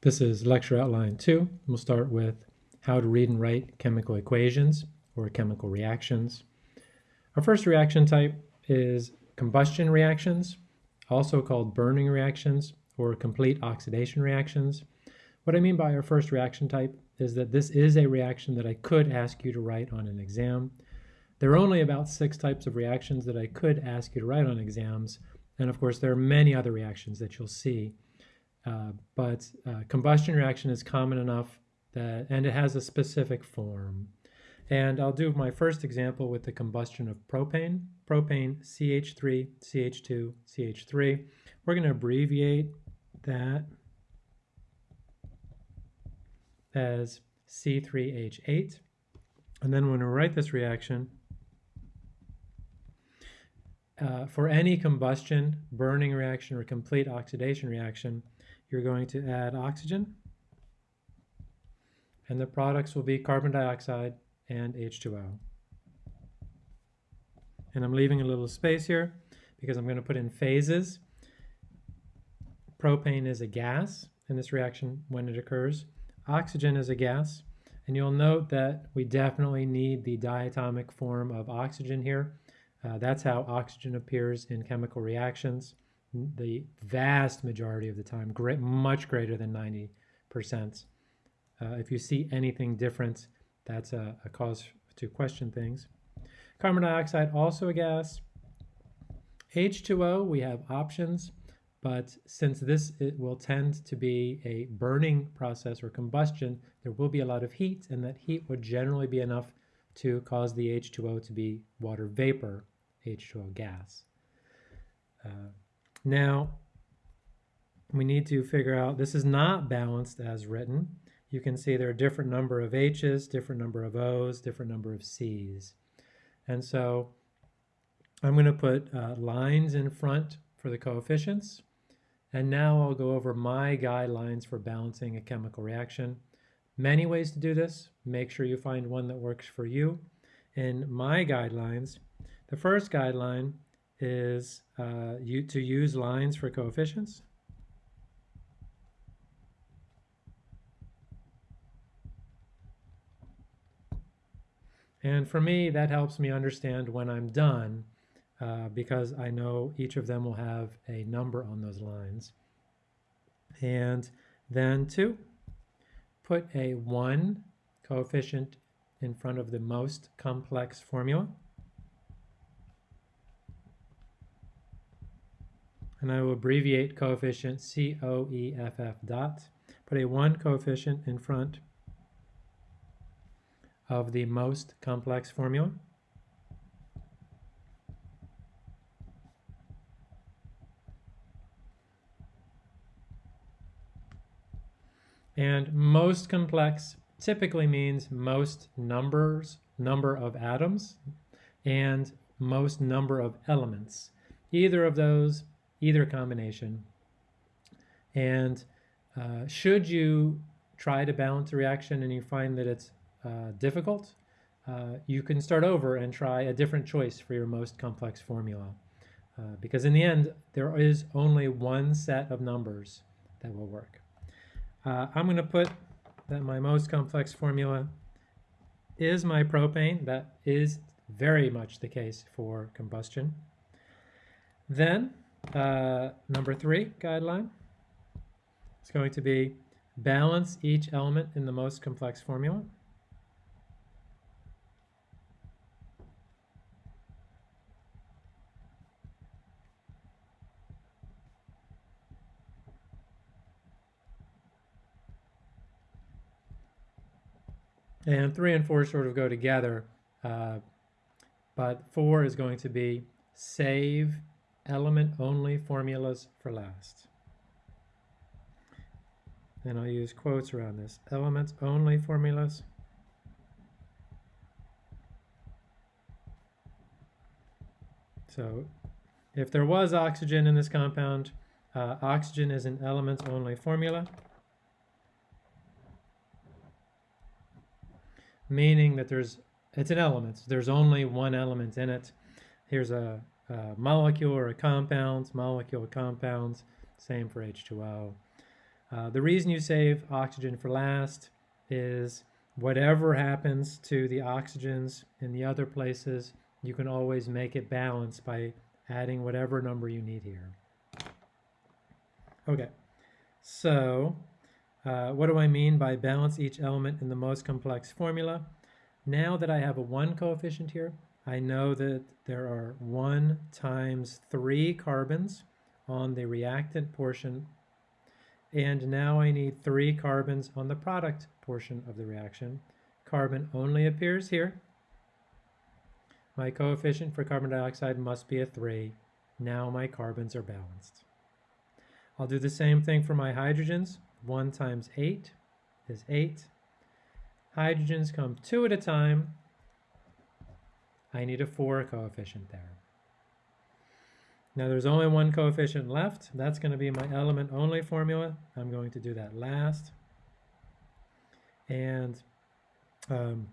This is lecture outline two. We'll start with how to read and write chemical equations or chemical reactions. Our first reaction type is combustion reactions, also called burning reactions or complete oxidation reactions. What I mean by our first reaction type is that this is a reaction that I could ask you to write on an exam. There are only about six types of reactions that I could ask you to write on exams, and of course there are many other reactions that you'll see uh, but uh, combustion reaction is common enough that, and it has a specific form. And I'll do my first example with the combustion of propane. Propane CH3, CH2, CH3. We're going to abbreviate that as C3H8. And then when we write this reaction, uh, for any combustion, burning reaction, or complete oxidation reaction, you're going to add oxygen, and the products will be carbon dioxide and H2O. And I'm leaving a little space here because I'm going to put in phases. Propane is a gas in this reaction when it occurs. Oxygen is a gas. And you'll note that we definitely need the diatomic form of oxygen here. Uh, that's how oxygen appears in chemical reactions the vast majority of the time, great, much greater than 90%. Uh, if you see anything different, that's a, a cause to question things. Carbon dioxide, also a gas. H2O, we have options, but since this will tend to be a burning process or combustion, there will be a lot of heat, and that heat would generally be enough to cause the H2O to be water vapor, H2O gas. Uh, now, we need to figure out, this is not balanced as written. You can see there are different number of H's, different number of O's, different number of C's. And so I'm going to put uh, lines in front for the coefficients. And now I'll go over my guidelines for balancing a chemical reaction. Many ways to do this. Make sure you find one that works for you. In my guidelines, the first guideline is uh, you, to use lines for coefficients. And for me, that helps me understand when I'm done uh, because I know each of them will have a number on those lines. And then two, put a one coefficient in front of the most complex formula. And I will abbreviate coefficient COEFF dot, put a 1 coefficient in front of the most complex formula. And most complex typically means most numbers, number of atoms, and most number of elements. Either of those either combination. And uh, should you try to balance a reaction and you find that it's uh, difficult, uh, you can start over and try a different choice for your most complex formula. Uh, because in the end, there is only one set of numbers that will work. Uh, I'm going to put that my most complex formula is my propane. That is very much the case for combustion. Then uh, number three guideline is going to be balance each element in the most complex formula. And three and four sort of go together, uh, but four is going to be save element only formulas for last. And I'll use quotes around this. Elements only formulas. So if there was oxygen in this compound, uh, oxygen is an elements only formula. Meaning that there's, it's an element. There's only one element in it. Here's a uh, molecule or a compounds, molecule compounds, same for H2O. Uh, the reason you save oxygen for last is whatever happens to the oxygens in the other places, you can always make it balance by adding whatever number you need here. Okay, so uh, what do I mean by balance each element in the most complex formula? Now that I have a 1 coefficient here, I know that there are 1 times 3 carbons on the reactant portion and now I need 3 carbons on the product portion of the reaction. Carbon only appears here. My coefficient for carbon dioxide must be a 3. Now my carbons are balanced. I'll do the same thing for my hydrogens. 1 times 8 is 8. Hydrogens come two at a time. I need a 4 coefficient there. Now there's only one coefficient left. That's going to be my element only formula. I'm going to do that last. And um,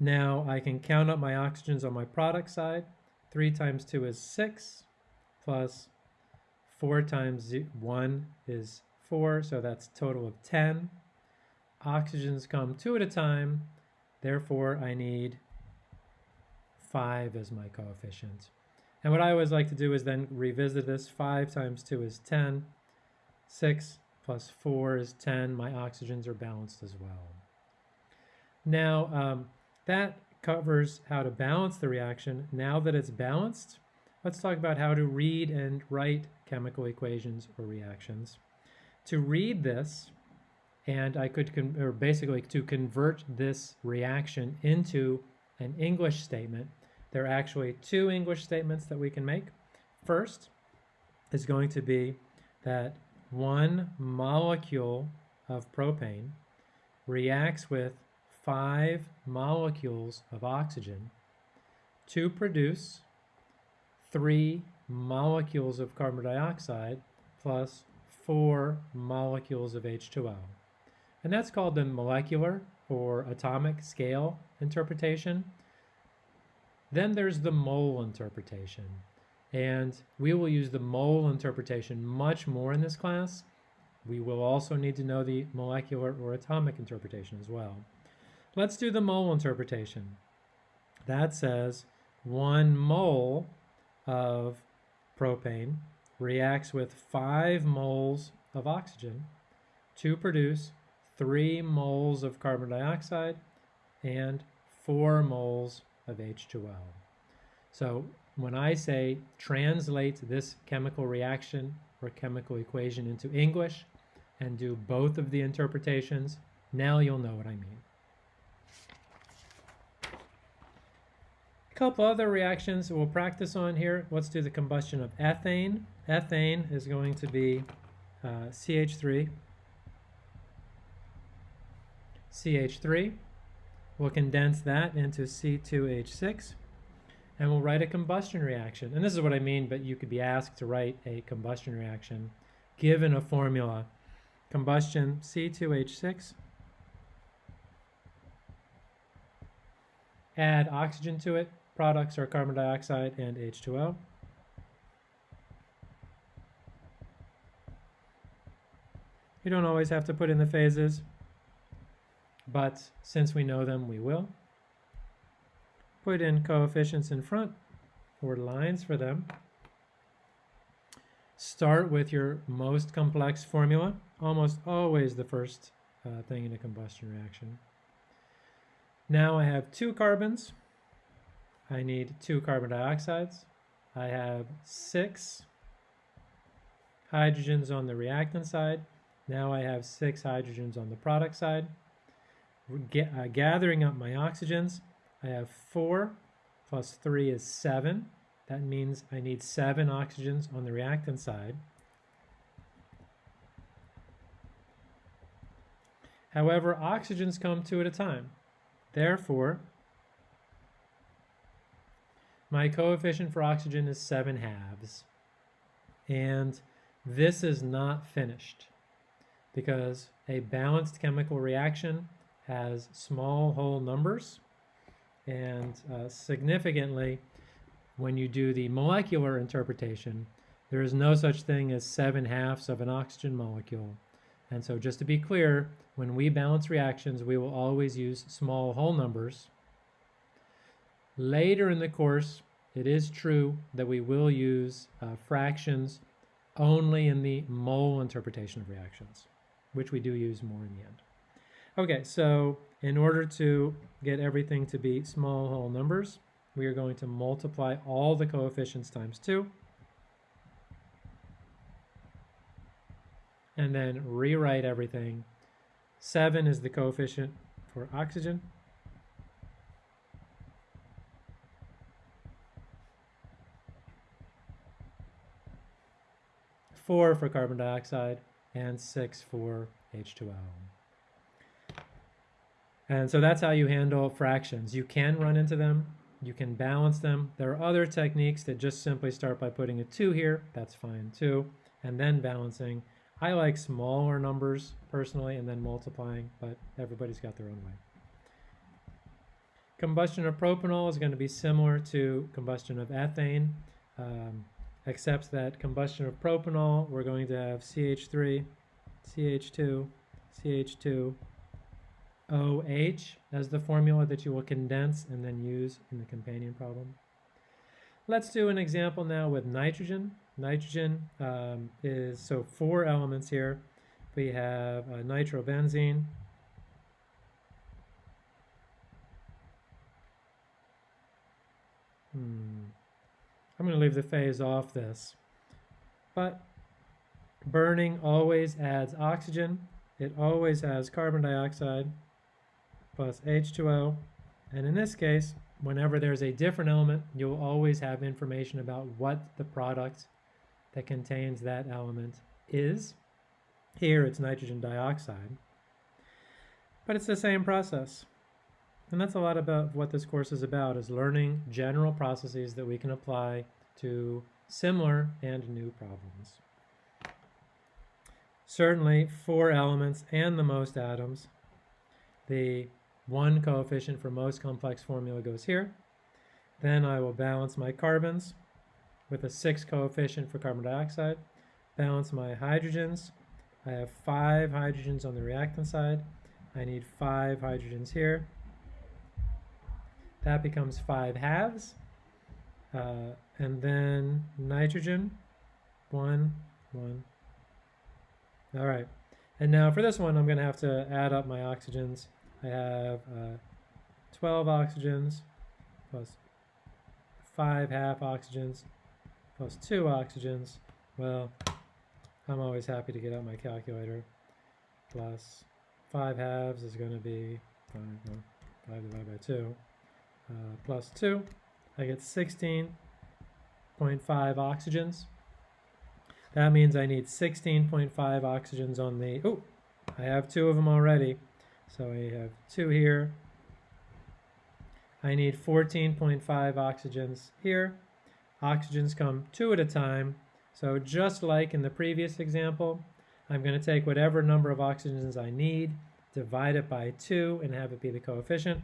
now I can count up my oxygens on my product side. 3 times 2 is 6, plus 4 times 1 is 4, so that's total of 10. Oxygens come two at a time, therefore I need 5 as my coefficient. And what I always like to do is then revisit this. 5 times 2 is 10. 6 plus 4 is 10. My oxygens are balanced as well. Now, um, that covers how to balance the reaction. Now that it's balanced, let's talk about how to read and write chemical equations or reactions. To read this, and I could, or basically to convert this reaction into an English statement, there are actually two English statements that we can make. First is going to be that one molecule of propane reacts with five molecules of oxygen to produce three molecules of carbon dioxide plus four molecules of H2O. And that's called the molecular or atomic scale interpretation. Then there's the mole interpretation. And we will use the mole interpretation much more in this class. We will also need to know the molecular or atomic interpretation as well. Let's do the mole interpretation. That says one mole of propane reacts with five moles of oxygen to produce three moles of carbon dioxide and four moles of H2O. So when I say translate this chemical reaction or chemical equation into English and do both of the interpretations, now you'll know what I mean. A couple other reactions we'll practice on here. Let's do the combustion of ethane. Ethane is going to be uh, CH3, CH3, We'll condense that into C2H6 and we'll write a combustion reaction. And this is what I mean, but you could be asked to write a combustion reaction given a formula. Combustion C2H6. Add oxygen to it. Products are carbon dioxide and H2O. You don't always have to put in the phases but since we know them, we will. Put in coefficients in front or lines for them. Start with your most complex formula, almost always the first uh, thing in a combustion reaction. Now I have two carbons. I need two carbon dioxides. I have six hydrogens on the reactant side. Now I have six hydrogens on the product side uh, gathering up my oxygens. I have 4 plus 3 is 7. That means I need 7 oxygens on the reactant side. However, oxygens come two at a time. Therefore, my coefficient for oxygen is 7 halves. And this is not finished because a balanced chemical reaction has small whole numbers and uh, significantly when you do the molecular interpretation there is no such thing as seven halves of an oxygen molecule And so just to be clear, when we balance reactions, we will always use small whole numbers. Later in the course, it is true that we will use uh, fractions only in the mole interpretation of reactions, which we do use more in the end. Okay, so in order to get everything to be small whole numbers, we are going to multiply all the coefficients times 2. And then rewrite everything. 7 is the coefficient for oxygen. Four for carbon dioxide, and six for H2O. And so that's how you handle fractions. You can run into them, you can balance them. There are other techniques that just simply start by putting a 2 here, that's fine too, and then balancing. I like smaller numbers personally and then multiplying, but everybody's got their own way. Combustion of propanol is going to be similar to combustion of ethane, um, except that combustion of propanol, we're going to have CH3, CH2, CH2, OH as the formula that you will condense and then use in the companion problem. Let's do an example now with nitrogen. Nitrogen um, is, so four elements here. We have uh, nitrobenzene, Hmm. I'm going to leave the phase off this. But burning always adds oxygen. It always has carbon dioxide plus H2O. And in this case, whenever there's a different element, you'll always have information about what the product that contains that element is. Here it's nitrogen dioxide. But it's the same process. And that's a lot about what this course is about, is learning general processes that we can apply to similar and new problems. Certainly, four elements and the most atoms. The one coefficient for most complex formula goes here. Then I will balance my carbons with a six coefficient for carbon dioxide. Balance my hydrogens. I have five hydrogens on the reactant side. I need five hydrogens here. That becomes five halves. Uh, and then nitrogen, one, one. All right. And now for this one, I'm going to have to add up my oxygens. I have uh, 12 oxygens plus 5 half oxygens plus 2 oxygens. Well, I'm always happy to get out my calculator. Plus 5 halves is going to be 5, no, 5 divided by 2. Uh, plus 2. I get 16.5 oxygens. That means I need 16.5 oxygens on the, oh, I have two of them already. So I have two here. I need 14.5 oxygens here. Oxygens come two at a time. So just like in the previous example, I'm going to take whatever number of oxygens I need, divide it by 2, and have it be the coefficient.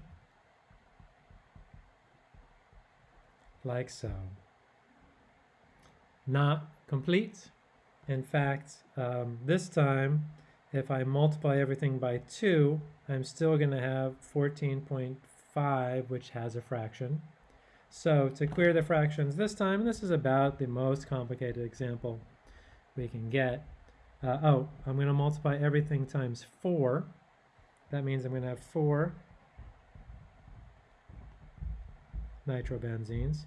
Like so. Not complete. In fact, um, this time if I multiply everything by 2, I'm still going to have 14.5, which has a fraction. So to clear the fractions this time, this is about the most complicated example we can get. Uh, oh, I'm going to multiply everything times 4. That means I'm going to have 4 nitrobenzenes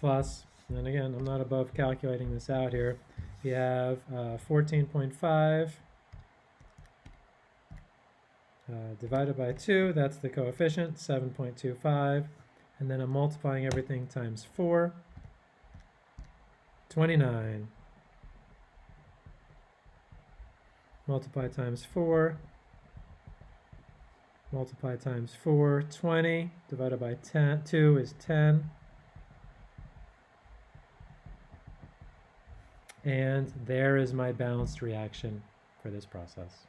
plus, and again, I'm not above calculating this out here, we have uh, 14.5 uh, divided by 2, that's the coefficient, 7.25. And then I'm multiplying everything times 4, 29. Multiply times 4, multiply times 4, 20, divided by 10, 2 is 10. And there is my balanced reaction for this process.